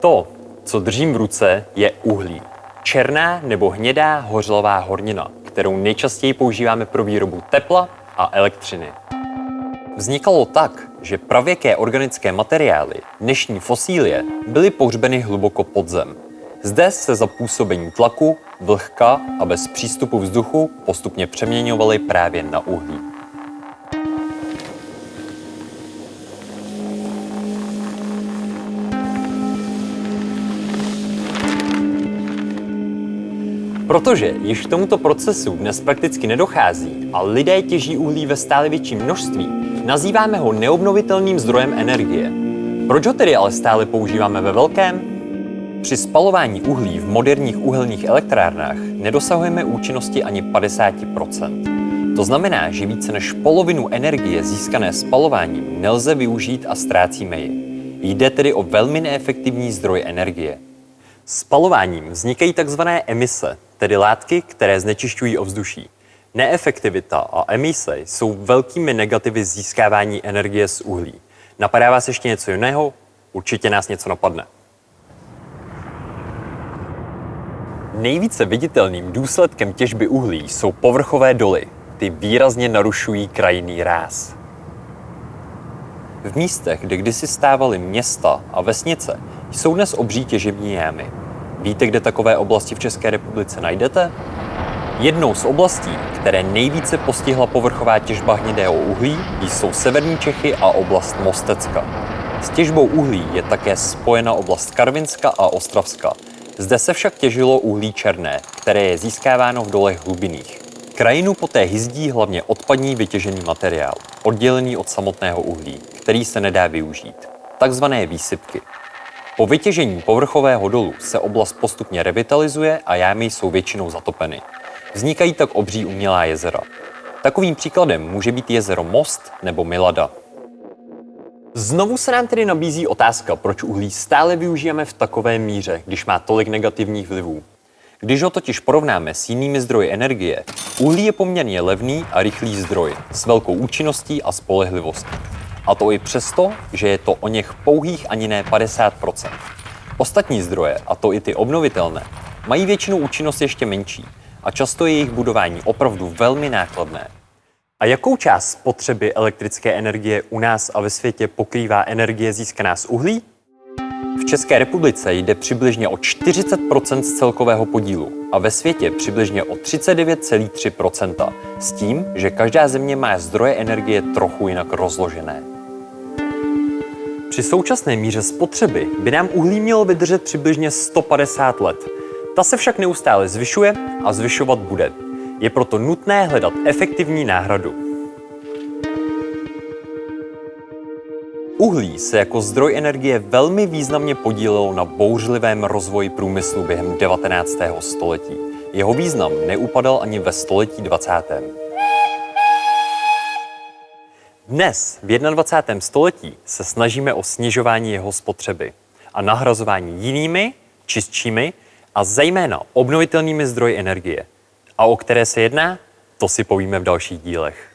To, co držím v ruce, je uhlí. Černá nebo hnědá hořlavá hornina, kterou nejčastěji používáme pro výrobu tepla a elektřiny. Vznikalo tak, že pravěké organické materiály, dnešní fosílie, byly pohřbeny hluboko pod zem. Zde se za působení tlaku, vlhka a bez přístupu vzduchu postupně přeměňovaly právě na uhlí. Protože již k tomuto procesu dnes prakticky nedochází a lidé těží uhlí ve stále větším množství, nazýváme ho neobnovitelným zdrojem energie. Proč ho tedy ale stále používáme ve velkém? Při spalování uhlí v moderních uhelných elektrárnách nedosahujeme účinnosti ani 50%. To znamená, že více než polovinu energie získané spalováním nelze využít a ztrácíme ji. Jde tedy o velmi neefektivní zdroj energie. Spalováním vznikají tzv. emise, tedy látky, které znečišťují ovzduší. Neefektivita a emise jsou velkými negativy získávání energie z uhlí. Napadá vás ještě něco jiného? Určitě nás něco napadne. Nejvíce viditelným důsledkem těžby uhlí jsou povrchové doly. Ty výrazně narušují krajinný ráz. V místech, kde kdysi stávaly města a vesnice, jsou dnes obří těžební jámy. Víte, kde takové oblasti v České republice najdete? Jednou z oblastí, které nejvíce postihla povrchová těžba hnědého uhlí, jsou severní Čechy a oblast Mostecka. S těžbou uhlí je také spojena oblast Karvinska a Ostravska. Zde se však těžilo uhlí černé, které je získáváno v dolech hlubinných. Krajinu poté hyzdí hlavně odpadní vytěžený materiál, oddělený od samotného uhlí, který se nedá využít. Takzvané výsypky. Po vytěžení povrchového dolu se oblast postupně revitalizuje a jámy jsou většinou zatopeny. Vznikají tak obří umělá jezera. Takovým příkladem může být jezero Most nebo Milada. Znovu se nám tedy nabízí otázka, proč uhlí stále využijeme v takové míře, když má tolik negativních vlivů. Když ho totiž porovnáme s jinými zdroji energie, uhlí je poměrně levný a rychlý zdroj s velkou účinností a spolehlivostí. A to i přesto, že je to o něch pouhých ani ne 50% Ostatní zdroje, a to i ty obnovitelné, mají většinou účinnost ještě menší a často je jejich budování opravdu velmi nákladné. A jakou část spotřeby elektrické energie u nás a ve světě pokrývá energie získaná z uhlí? V České republice jde přibližně o 40% z celkového podílu a ve světě přibližně o 39,3% s tím, že každá země má zdroje energie trochu jinak rozložené. Při současné míře spotřeby by nám uhlí mělo vydržet přibližně 150 let. Ta se však neustále zvyšuje a zvyšovat bude. Je proto nutné hledat efektivní náhradu. Uhlí se jako zdroj energie velmi významně podílelo na bouřlivém rozvoji průmyslu během 19. století. Jeho význam neupadal ani ve století 20. Dnes, v 21. století, se snažíme o snižování jeho spotřeby a nahrazování jinými, čistšími a zejména obnovitelnými zdroji energie. A o které se jedná, to si povíme v dalších dílech.